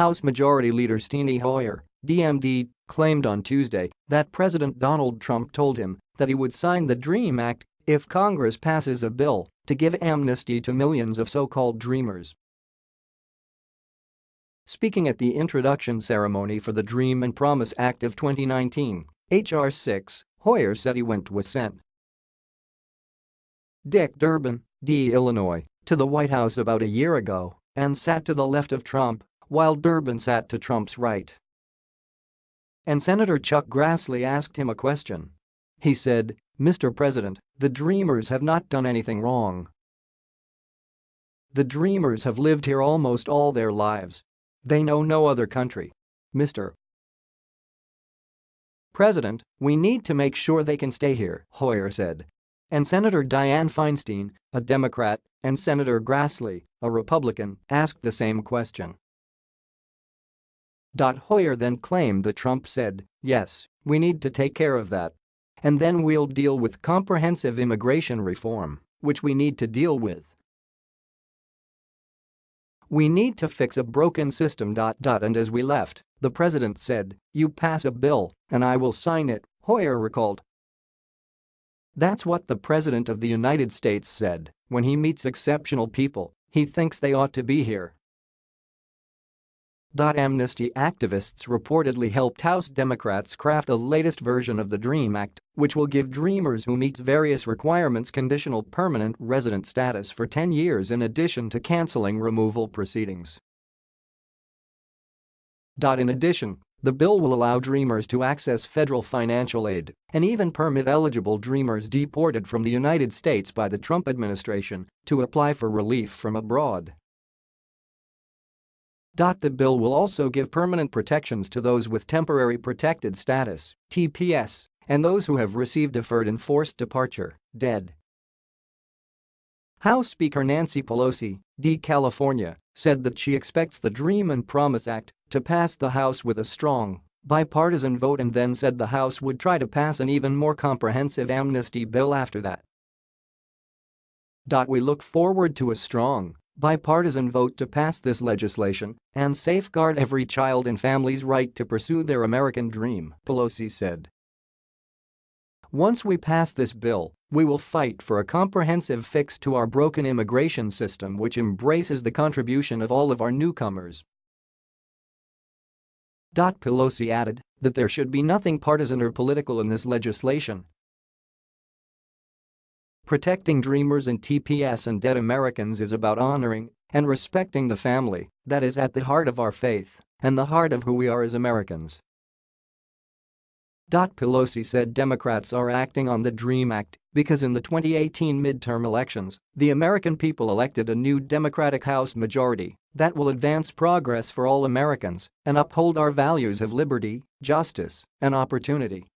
House Majority Leader Steny Hoyer, DMD, claimed on Tuesday that President Donald Trump told him that he would sign the DREAM Act if Congress passes a bill to give amnesty to millions of so-called dreamers. Speaking at the introduction ceremony for the Dream and Promise Act of 2019, H.R. 6, Hoyer said he went with Sen. Dick Durbin, D. Illinois, to the White House about a year ago and sat to the left of Trump while Durbin sat to Trump's right. And Senator Chuck Grassley asked him a question. He said, Mr. President, the Dreamers have not done anything wrong. The Dreamers have lived here almost all their lives. They know no other country. Mr. President, we need to make sure they can stay here, Hoyer said. And Senator Dianne Feinstein, a Democrat, and Senator Grassley, a Republican, asked the same question. Hoyer then claimed that Trump said, yes, we need to take care of that. And then we'll deal with comprehensive immigration reform, which we need to deal with. We need to fix a broken system. And as we left, the president said, you pass a bill, and I will sign it, Hoyer recalled. That's what the President of the United States said when he meets exceptional people, he thinks they ought to be here. Amnesty activists reportedly helped House Democrats craft the latest version of the DREAM Act, which will give dreamers who meet various requirements conditional permanent resident status for 10 years in addition to canceling removal proceedings. In addition, the bill will allow dreamers to access federal financial aid and even permit eligible dreamers deported from the United States by the Trump administration to apply for relief from abroad. The bill will also give permanent protections to those with temporary protected status TPS, and those who have received deferred enforced departure DED. House Speaker Nancy Pelosi, D. California, said that she expects the Dream and Promise Act to pass the House with a strong bipartisan vote and then said the House would try to pass an even more comprehensive amnesty bill after that. We look forward to a strong bipartisan vote to pass this legislation and safeguard every child and family's right to pursue their American dream, Pelosi said. Once we pass this bill, we will fight for a comprehensive fix to our broken immigration system which embraces the contribution of all of our newcomers. Pelosi added that there should be nothing partisan or political in this legislation Protecting dreamers and TPS and DED Americans is about honoring and respecting the family that is at the heart of our faith and the heart of who we are as Americans. Pelosi said Democrats are acting on the DREAM Act because in the 2018 midterm elections, the American people elected a new Democratic House majority that will advance progress for all Americans and uphold our values of liberty, justice, and opportunity.